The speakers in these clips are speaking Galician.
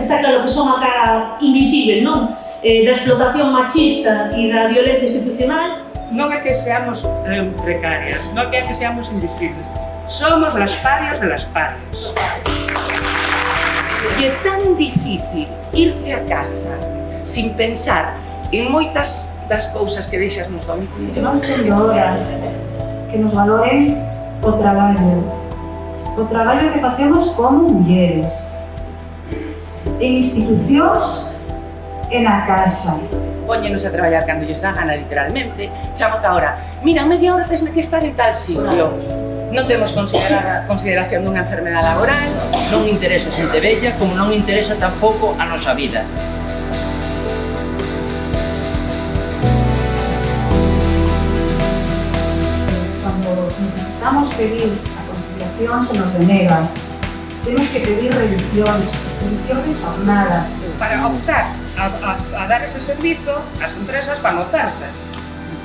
está claro que son a cara invisible, non? Eh, da explotación machista e da violencia institucional. Non é que seamos eh, precarias, non é que seamos invisibles. Somos las parias de las parias. E é tan difícil irte a casa sin pensar en moitas das cousas que deixas nos domicilio. Que van sendo horas que nos valoren o traballo. O traballo que facemos como mulleres, en institucións e na casa. Póñenos a traballar cando lles dá gana, literalmente. Chamo a hora. Mira, media hora tesme que estar en tal sitio. Non temos considerada consideración dunha enfermedade laboral, non interesa a xente bella, como non interesa tampouco a nosa vida. Cando necesitamos pedir a conciliación se nos denega, temos que pedir reduccións, reduccións xornadas. Para optar a, a, a dar ese servizo, as empresas van ofertas.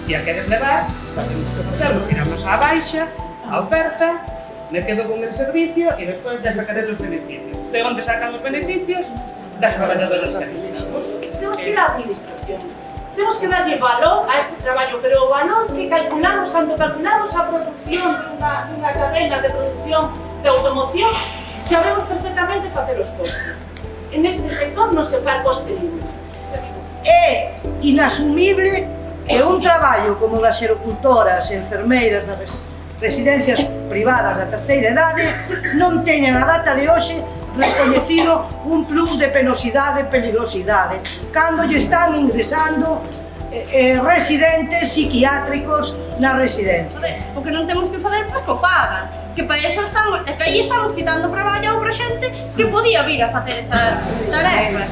Se a queres levar, temos que facelo, tiramos a baixa, a oferta, me quedo con el servicio e despois ya sacaré os beneficios. De onde sacan os beneficios? Das traballadoras que Temos que ir á administración. Temos que darlle valor a este traballo, pero o valor que calculamos cando calculamos a produción dunha, dunha cadena de produción de automoción Sabemos perfectamente facer os costes. En este sector non se fai coste ningún. É inasumible que un traballo como das xerocultoras, enfermeiras, das residencias privadas da terceira idade non teñan a data de hoxe recoñecido un plus de penosidade e peligrosidade cando lle están ingresando Eh, eh, residentes psiquiátricos na residencia. O que non temos que fazer, pois, co pagan. Que para iso estamos, que aí estamos quitando traballo para xente que podía vir a facer esas tarefas.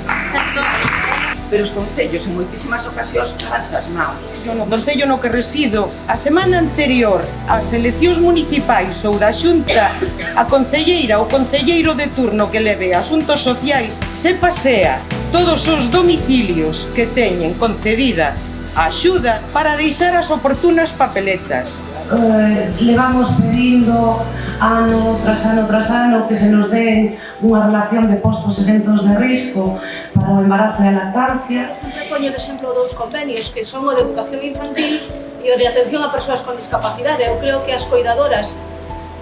Pero os concellos en moitísimas ocasións lavanse as maus. Eu no concello no que resido, a semana anterior ás eleccións municipais ou da xunta, a concelleira ou concelleiro de turno que leve asuntos sociais se pasea todos os domicilios que teñen concedida axuda para deixar as oportunas papeletas. Eh, levamos pedindo ano tras ano tras ano que se nos den unha relación de postos exentos de risco para o embarazo e a lactancia. Sempre poño de exemplo dous convenios que son o de educación infantil e o de atención a persoas con discapacidade. Eu creo que as cuidadoras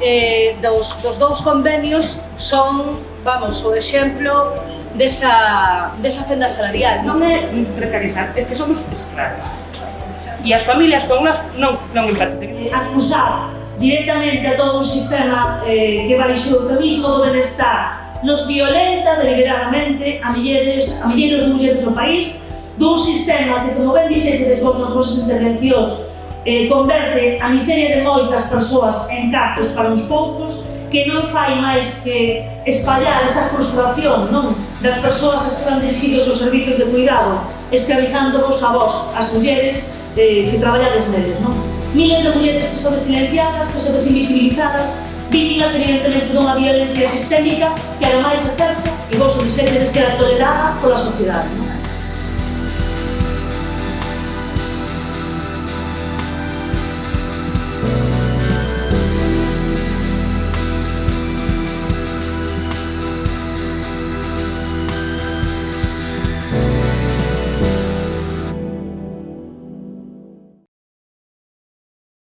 eh, dos, dos dous convenios son, vamos, o exemplo desa, desa fenda salarial. Non é precarizar, é que somos escravos. E as familias con nós non, non empatizan. Acusar directamente a todo un sistema eh, que vai xo eufemismo do benestar nos violenta deliberadamente a milleiros, a milleiros de mulleres no país dun sistema que, como ben dixedes vos nas vosas intervencións, eh, converte a miseria de moitas persoas en cactos para uns poucos que non fai máis que espallar esa frustración non das persoas que están dirigidos aos servizos de cuidado, esclavizándonos a vos, as mulleres eh, que traballades neles. Non? Miles de mulleres que son silenciadas, que son desinvisibilizadas, víctimas evidentemente dunha violencia sistémica que ademais é certa e vos solicitedes que era tolerada pola sociedade. Non?